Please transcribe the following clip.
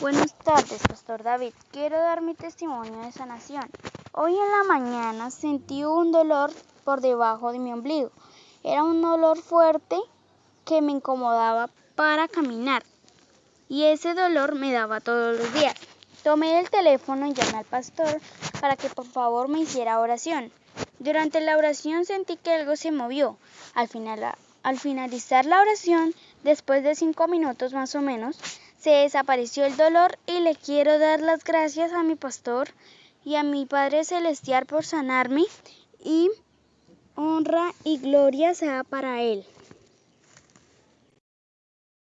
Buenas tardes, Pastor David. Quiero dar mi testimonio de sanación. Hoy en la mañana sentí un dolor por debajo de mi ombligo. Era un dolor fuerte que me incomodaba para caminar. Y ese dolor me daba todos los días. Tomé el teléfono y llamé al pastor para que por favor me hiciera oración. Durante la oración sentí que algo se movió. Al, final, al finalizar la oración, después de cinco minutos más o menos, se desapareció el dolor y le quiero dar las gracias a mi pastor y a mi Padre Celestial por sanarme y honra y gloria sea para Él.